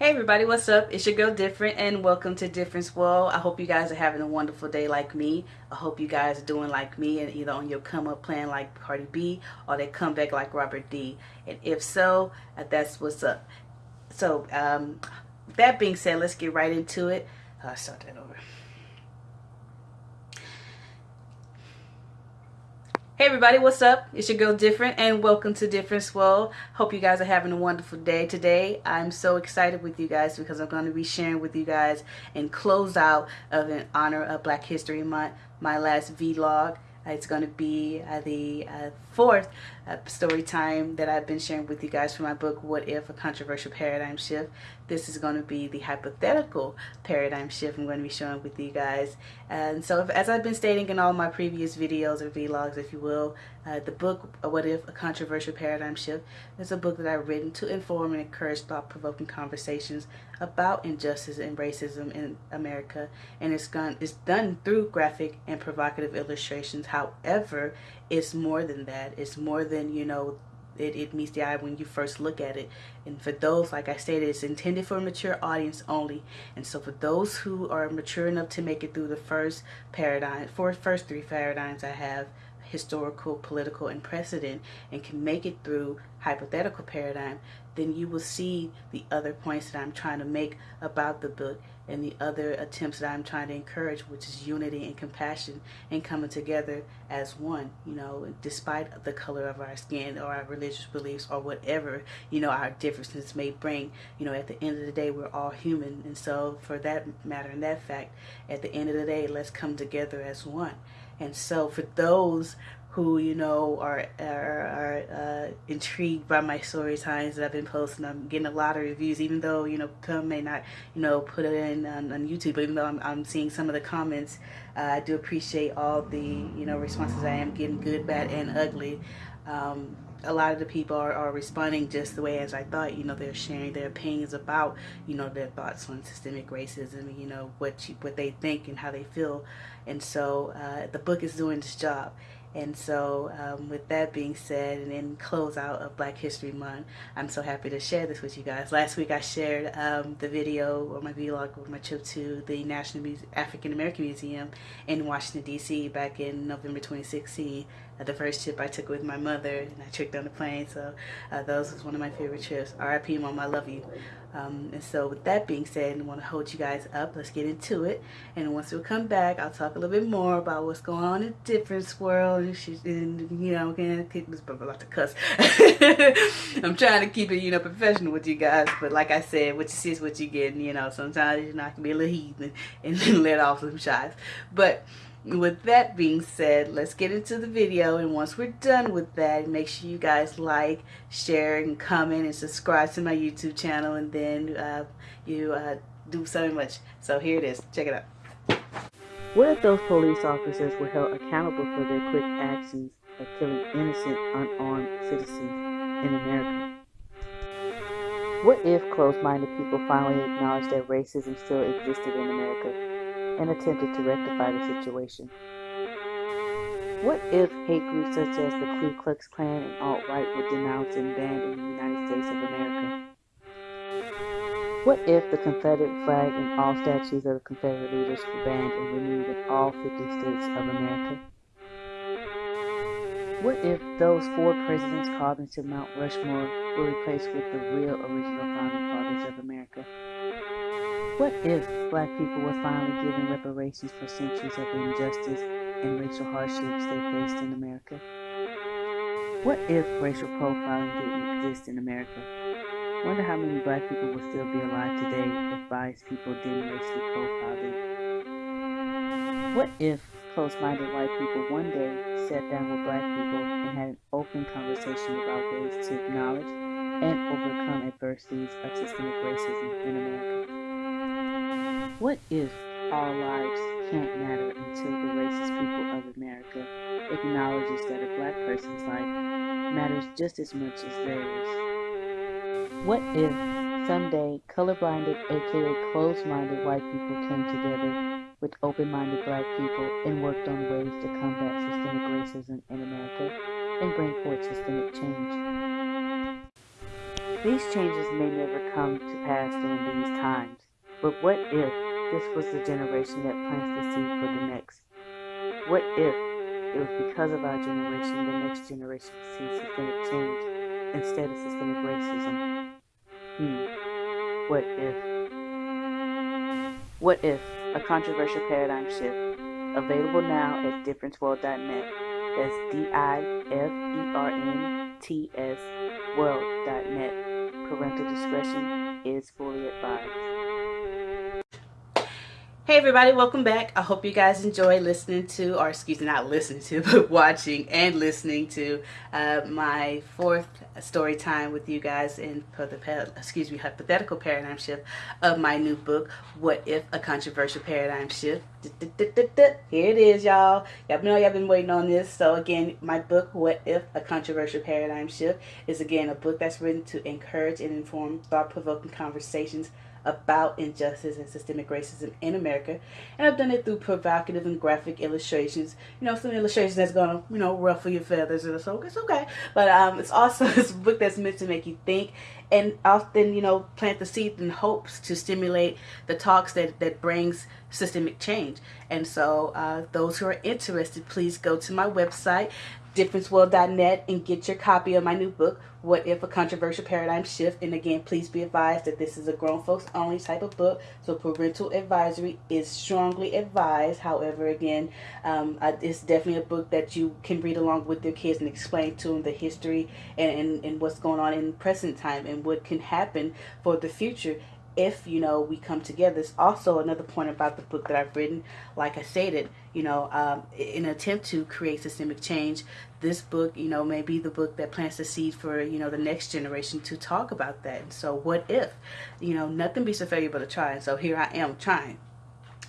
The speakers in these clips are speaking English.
Hey everybody, what's up? It's your girl Different and welcome to Difference World. I hope you guys are having a wonderful day like me. I hope you guys are doing like me and either on your come up plan like Cardi B or they come back like Robert D. And if so, uh, that's what's up. So, um, that being said, let's get right into it. Uh, start that over. Hey everybody, what's up? It's your girl Different and welcome to Difference World. Hope you guys are having a wonderful day today. I'm so excited with you guys because I'm going to be sharing with you guys in close out of in honor of Black History Month, my last vlog. It's going to be uh, the uh, fourth uh, story time that I've been sharing with you guys for my book, What If? A Controversial Paradigm Shift. This is going to be the hypothetical paradigm shift I'm going to be showing with you guys. And so if, as I've been stating in all my previous videos or vlogs, if you will, uh, the book, What If? A Controversial Paradigm Shift is a book that I've written to inform and encourage thought-provoking conversations about injustice and racism in America. And it's, gone, it's done through graphic and provocative illustrations. However, it's more than that. It's more than, you know, it, it meets the eye when you first look at it. And for those, like I stated, it's intended for a mature audience only. And so for those who are mature enough to make it through the first paradigm, for first three paradigms I have, historical, political, and precedent, and can make it through hypothetical paradigm, then you will see the other points that I'm trying to make about the book and the other attempts that I'm trying to encourage, which is unity and compassion and coming together as one, you know, despite the color of our skin or our religious beliefs or whatever, you know, our differences may bring. You know, at the end of the day, we're all human. And so, for that matter and that fact, at the end of the day, let's come together as one. And so, for those who you know are are, are uh, intrigued by my story times that I've been posting. I'm getting a lot of reviews, even though you know some may not you know put it in on, on YouTube. But even though I'm, I'm seeing some of the comments, uh, I do appreciate all the you know responses I am getting, good, bad, and ugly. Um, a lot of the people are, are responding just the way as I thought. You know, they're sharing their opinions about, you know, their thoughts on systemic racism, you know, what you, what they think and how they feel. And so uh, the book is doing its job. And so, um, with that being said, and in close out of Black History Month, I'm so happy to share this with you guys. Last week I shared um, the video or my vlog of my trip to the National Muse African American Museum in Washington, D.C. back in November 2016. Uh, the first trip I took with my mother, and I tricked on the plane. So, uh, those was one of my favorite trips. R.I.P. Mom, I love you. Um, and so with that being said, I want to hold you guys up. Let's get into it. And once we come back, I'll talk a little bit more about what's going on in different World. And, she, and you know, going to about to cuss. I'm trying to keep it, you know, professional with you guys. But like I said, what you see is what you get. And, you know, sometimes, you know, I can be a little heathen and, and let off some shots. But with that being said, let's get into the video. And once we're done with that, make sure you guys like, share, and comment, and subscribe to my YouTube channel. And then uh, you uh, do so much. So here it is. Check it out. What if those police officers were held accountable for their quick actions of killing innocent, unarmed citizens in America? What if closed-minded people finally acknowledged that racism still existed in America and attempted to rectify the situation. What if hate groups such as the Ku Klux Klan and alt-right were denounced and banned in the United States of America? What if the Confederate flag and all statues of the Confederate leaders were banned and removed in all 50 states of America? What if those four presidents called into Mount Rushmore were replaced with the real original founding fathers of America? What if black people were finally given reparations for centuries of injustice and racial hardships they faced in America? What if racial profiling didn't exist in America? Wonder how many black people would still be alive today if biased people didn't racially profile them. What if close-minded white people one day sat down with black people and had an open conversation about ways to acknowledge and overcome adversities of systemic racism in America? What if all lives can't matter until the racist people of America acknowledges that a black person's life matters just as much as theirs? What if someday colorblinded, aka closed-minded white people came together with open-minded black people and worked on ways to combat systemic racism in America and bring forth systemic change? These changes may never come to pass during these times, but what if this was the generation that plants the seed for the next? What if it was because of our generation the next generation sees systemic change instead of systemic racism? Hmm. What if? What if? A controversial paradigm shift. Available now at differenceworld.net. That's D-I-F-E-R-N-T-S world.net. Parental discretion is fully advised. Hey everybody, welcome back. I hope you guys enjoy listening to, or excuse me, not listening to, but watching and listening to uh, my fourth story time with you guys in for the excuse me hypothetical paradigm shift of my new book, What If a Controversial Paradigm Shift. Here it is, y'all. Y'all know y'all been waiting on this. So again, my book, What If a Controversial Paradigm Shift, is again a book that's written to encourage and inform thought-provoking conversations about injustice and systemic racism in America. And I've done it through provocative and graphic illustrations. You know, some illustrations that's gonna, you know, ruffle your feathers or so. It's okay. But um, it's also this book that's meant to make you think and often, you know, plant the seed in hopes to stimulate the talks that, that brings systemic change. And so uh, those who are interested, please go to my website, differenceworld.net and get your copy of my new book, What If a Controversial Paradigm Shift. And again, please be advised that this is a grown folks only type of book, so parental advisory is strongly advised. However, again, um, it's definitely a book that you can read along with your kids and explain to them the history and, and, and what's going on in present time and what can happen for the future if you know we come together it's also another point about the book that i've written like i stated you know um, in an attempt to create systemic change this book you know may be the book that plants the seed for you know the next generation to talk about that. And so what if you know nothing beats a failure but a try. And so here i am trying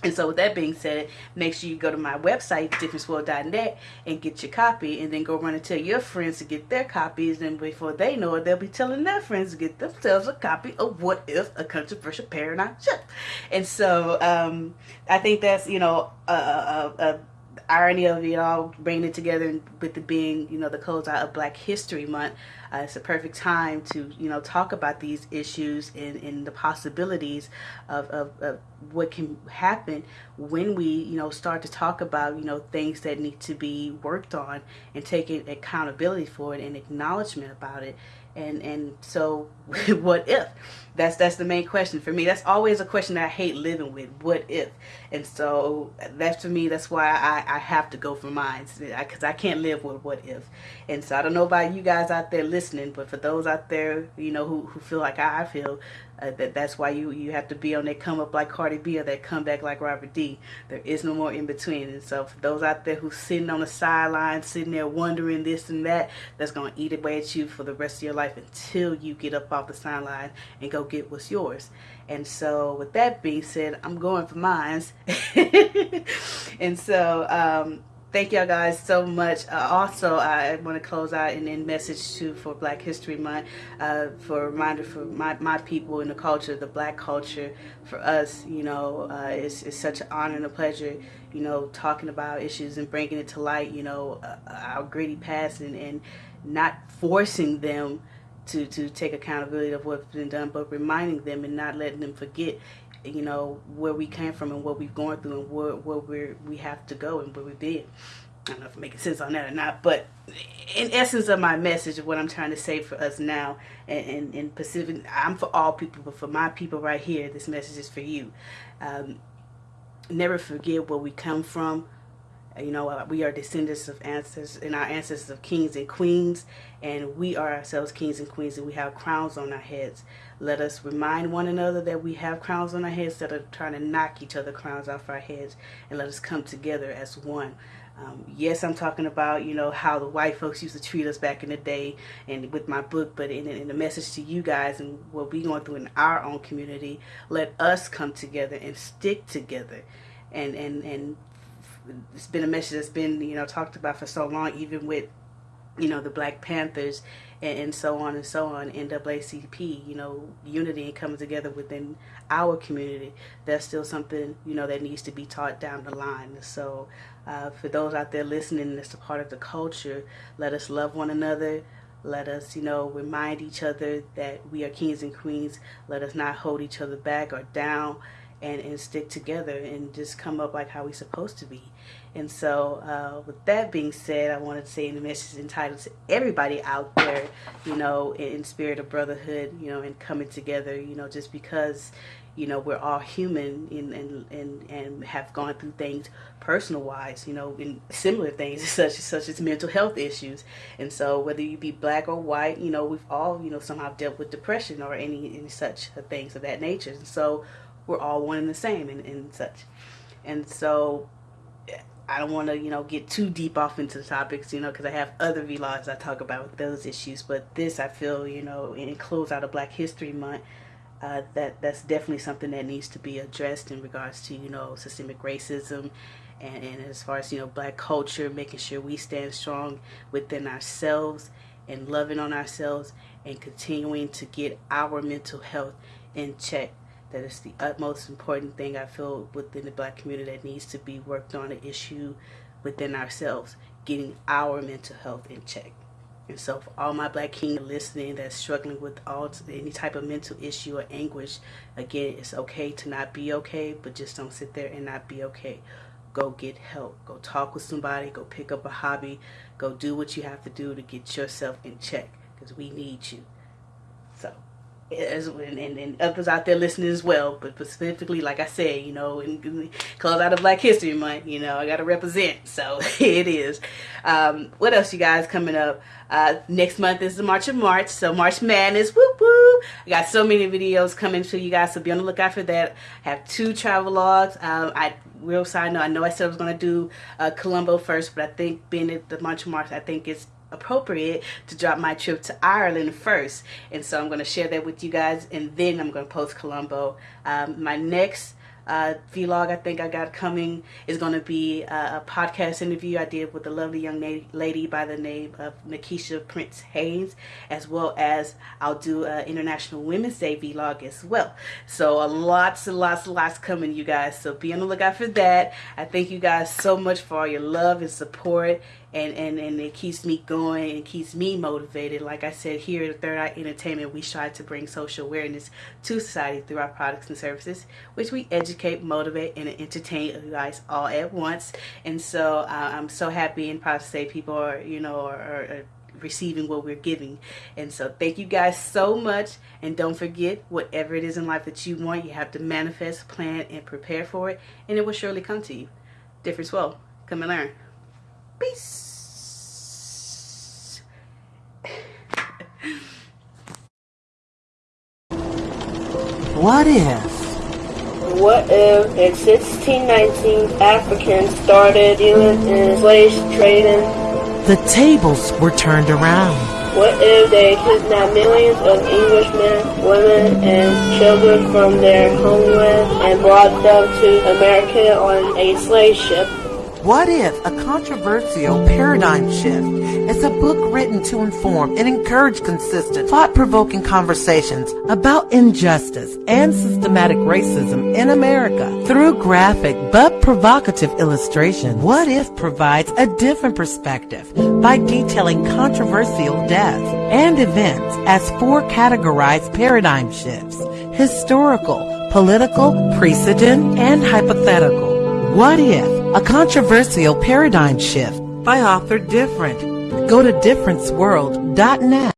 and so with that being said, make sure you go to my website, differenceworld.net, and get your copy, and then go run and tell your friends to get their copies, and before they know it, they'll be telling their friends to get themselves a copy of What If, a Controversial Paradigm Shift. And so um, I think that's, you know, a, a, a irony of it all bringing it together with it being you know the closeout of black history month uh, it's a perfect time to you know talk about these issues and, and the possibilities of, of, of what can happen when we you know start to talk about you know things that need to be worked on and taking accountability for it and acknowledgement about it. And and so what if that's that's the main question for me. That's always a question i hate living with. What if? And so that's for me that's why i i have to go for mine. Because I, I can't live with what if. And so i don't know about you guys out there listening but for those out there you know who, who feel like i feel uh, that that's why you you have to be on that come up like Cardi B or that come back like Robert D. There is no more in between. And so for those out there who's sitting on the sideline, sitting there wondering this and that, that's gonna eat away at you for the rest of your life until you get up off the sideline and go get what's yours. And so with that being said, I'm going for mines. and so um, thank y'all guys so much. Uh, also, I want to close out and then message too for Black History Month uh, for a reminder for my, my people in the culture, the black culture, for us, you know, uh, it's, it's such an honor and a pleasure, you know, talking about issues and bringing it to light, you know, uh, our gritty past and, and not forcing them to, to take accountability of what's been done, but reminding them and not letting them forget you know, where we came from and what we've gone through and where, where we're, we have to go and where we've been. I don't know if I'm making sense on that or not, but in essence of my message of what I'm trying to say for us now and in Pacific, I'm for all people, but for my people right here, this message is for you. Um, never forget where we come from, you know, uh, we are descendants of ancestors and our ancestors of kings and queens, and we are ourselves kings and queens, and we have crowns on our heads. Let us remind one another that we have crowns on our heads instead of trying to knock each other crowns off our heads, and let us come together as one. Um, yes, I'm talking about, you know, how the white folks used to treat us back in the day and with my book, but in, in the message to you guys and what we're going through in our own community, let us come together and stick together and, and, and it's been a message that's been you know talked about for so long, even with you know the Black Panthers and, and so on and so on. NAACP, you know, unity and coming together within our community. That's still something you know that needs to be taught down the line. So uh, for those out there listening, that's a part of the culture. Let us love one another Let us, you know, remind each other that we are kings and queens. Let us not hold each other back or down and, and stick together and just come up like how we're supposed to be. And so, uh, with that being said, I wanted to say in the message entitled to everybody out there, you know, in, in spirit of brotherhood, you know, and coming together, you know, just because, you know, we're all human and, and, and, and have gone through things personal wise, you know, in similar things such as, such as mental health issues. And so whether you be black or white, you know, we've all, you know, somehow dealt with depression or any, any such things of that nature. And so we're all one and the same and, and such. And so I don't want to, you know, get too deep off into the topics, you know, because I have other vlogs I talk about those issues. But this, I feel, you know, in close out of Black History Month, uh, that that's definitely something that needs to be addressed in regards to, you know, systemic racism and, and as far as, you know, black culture, making sure we stand strong within ourselves and loving on ourselves and continuing to get our mental health in check that is the utmost important thing I feel within the black community that needs to be worked on an issue within ourselves, getting our mental health in check. And so for all my black king listening that's struggling with all any type of mental issue or anguish, again, it's okay to not be okay, but just don't sit there and not be okay. Go get help. Go talk with somebody. Go pick up a hobby. Go do what you have to do to get yourself in check because we need you. As and, and, others out there listening as well. But specifically, like I said, you know, in, close out of Black History Month, you know, I got to represent. So it is. Um, what else, you guys, coming up? Uh, next month is the March of March. So March Madness, whoop whoop. I got so many videos coming to you guys, so be on the lookout for that. I have two travel logs. Um, I real side note, I know I said I was going to do uh, Colombo first, but I think being at the March of March, I think it's appropriate to drop my trip to Ireland first. And so I'm going to share that with you guys and then I'm going to post Colombo. Um, my next uh, vlog I think I got coming is going to be a, a, podcast interview I did with a lovely young lady by the name of Nikisha Prince Haynes as well as I'll do an International Women's Day vlog as well. So uh, lots and lots and lots coming you guys so be on the lookout for that. I thank you guys so much for all your love and support and, and, and it keeps me going and keeps me motivated. Like I said, here at Third Eye Entertainment, we strive to bring social awareness to society through our products and services, which we educate, motivate, and entertain you guys all at once. And so uh, I'm so happy and proud to say people are, you know, are, are receiving what we're giving. And so thank you guys so much. And don't forget, whatever it is in life that you want, you have to manifest, plan, and prepare for it. And it will surely come to you. Difference World. Come and learn. Peace. What if? What if in 1619 Africans started dealing in slave trading? The tables were turned around. What if they kidnapped millions of Englishmen, women, and children from their homeland and brought them to America on a slave ship? What if a controversial paradigm shift is a book written to inform and encourage consistent, thought-provoking conversations about injustice and systematic racism in America through graphic but provocative illustration? What if provides a different perspective by detailing controversial deaths and events as four categorized paradigm shifts, historical, political, precedent, and hypothetical. What if a controversial paradigm shift by author Different. Go to differenceworld.net.